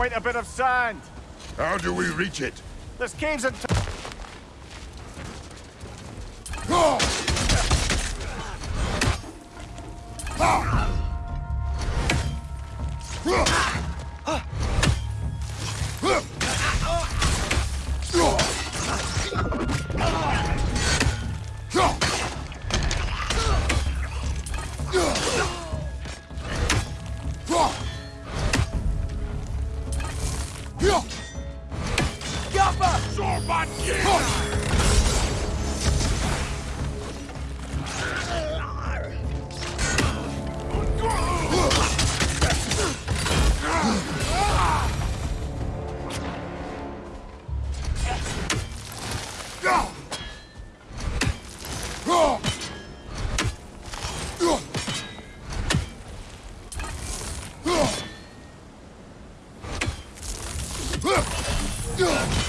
quite a bit of sand. How do we reach it? There's caves and... Yapa! Sorbat! Yeah! Yeah.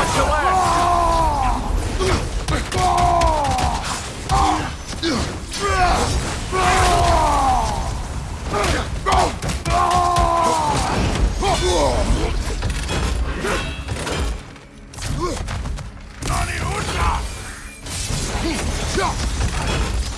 Watch your! 下来